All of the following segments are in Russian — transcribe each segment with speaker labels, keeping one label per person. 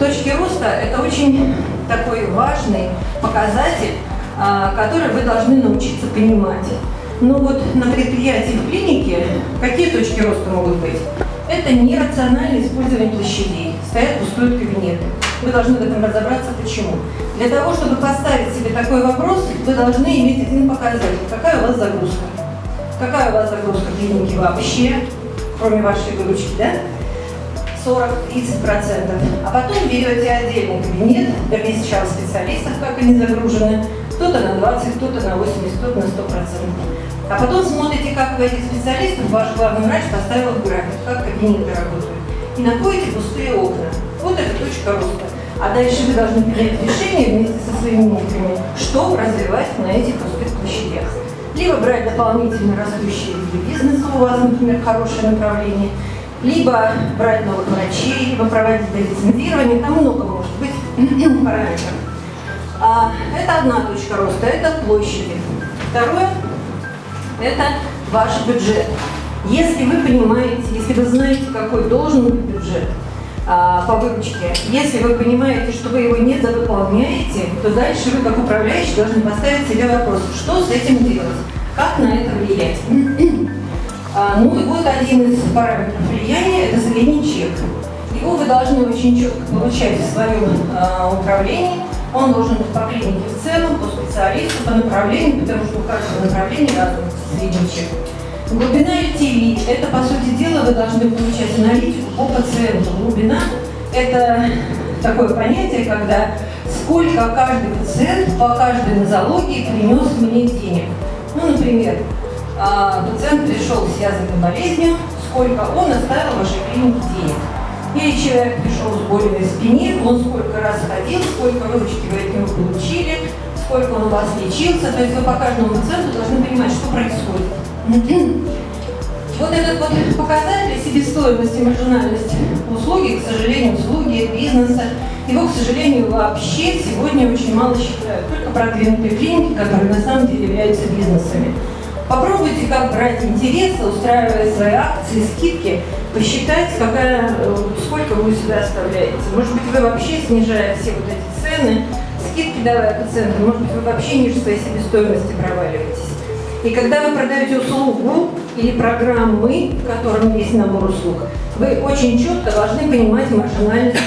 Speaker 1: роста – это очень такой важный показатель, а, который вы должны научиться понимать. Ну вот на предприятии в клинике какие точки роста могут быть? Это нерациональное использование площадей. Стоят пустые кабинеты. Вы должны в этом разобраться, почему. Для того, чтобы поставить себе такой вопрос, вы должны иметь один показатель. Какая у вас загрузка? Какая у вас загрузка клиники вообще, кроме вашей выручки, да? 40-30%. А потом берете отдельный кабинет, перечислял специалистов, как они загружены, кто-то на 20, кто-то на 80, кто-то на 100%. А потом смотрите, как у этих специалистов ваш главный врач поставил в график, как кабинеты работают. И находите пустые окна. Вот это точка роста. А дальше вы должны принять решение вместе со своими менеджерами, что развивать на этих пустых площадях. Либо брать дополнительно растущие виды бизнеса, у вас, например, хорошее направление, либо брать новых врачей, либо проводить лицензирование, там много может быть параметров. А, это одна точка роста, это площади. Второе – это ваш бюджет. Если вы понимаете, если вы знаете, какой должен быть бюджет а, по выручке, если вы понимаете, что вы его не довыполняете, то дальше вы, как управляющий, должны поставить себе вопрос, что с этим делать, как на это влиять. А, ну и вот один из параметров средний чек. Его вы должны очень четко получать в своем а, управлении. Он должен быть по клинике в целом, по специалисту, по направлению, потому что у каждого направления разный средний чек. Глубина LTV – это, по сути дела, вы должны получать аналитику по пациенту. Глубина – это такое понятие, когда сколько каждый пациент по каждой нозологии принес мне денег. Ну, например, а, пациент пришел с языкой болезнью, сколько он оставил клинике денег. Или человек пришел с болью на спине, он сколько раз ходил, сколько выручки вы от него получили, сколько он у вас лечился. То есть вы по каждому пациенту должны понимать, что происходит. Вот этот вот показатель себестоимости, маржинальности услуги, к сожалению, услуги, бизнеса, его, к сожалению, вообще сегодня очень мало считают. Только продвинутые клиники, которые на самом деле являются бизнесами. Попробуйте, как брать интересы, устраивая свои акции, скидки, посчитать, какая, э, сколько вы себя оставляете. Может быть, вы вообще, снижая все вот эти цены, скидки давая пациентам, может быть, вы вообще ниже своей себестоимости проваливаетесь. И когда вы продаете услугу или программы, в котором есть набор услуг, вы очень четко должны понимать маржинальность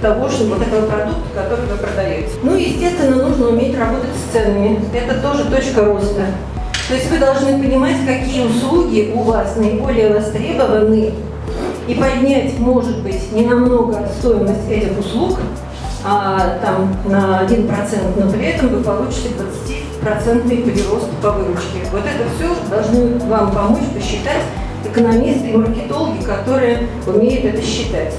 Speaker 1: того, что вот этого продукта, который вы продаете. Ну, естественно, нужно уметь работать с ценами. Это тоже точка роста. То есть вы должны понимать, какие услуги у вас наиболее востребованы, и поднять, может быть, не намного стоимость этих услуг, а, там на 1%, но при этом вы получите 20% прирост по выручке. Вот это все должны вам помочь посчитать экономисты и маркетологи, которые умеют это считать.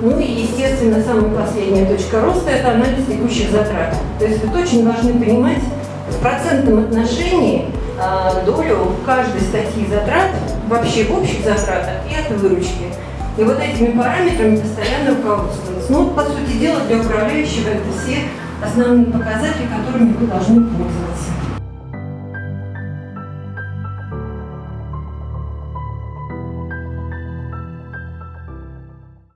Speaker 1: Ну и, естественно, самая последняя точка роста – это анализ текущих затрат. То есть вы очень должны понимать в процентном отношении долю каждой статьи затрат вообще в общих затратах и от выручки. И вот этими параметрами постоянно руководствоваться. Ну, по сути дела, для управляющего это все основные показатели, которыми вы должны пользоваться.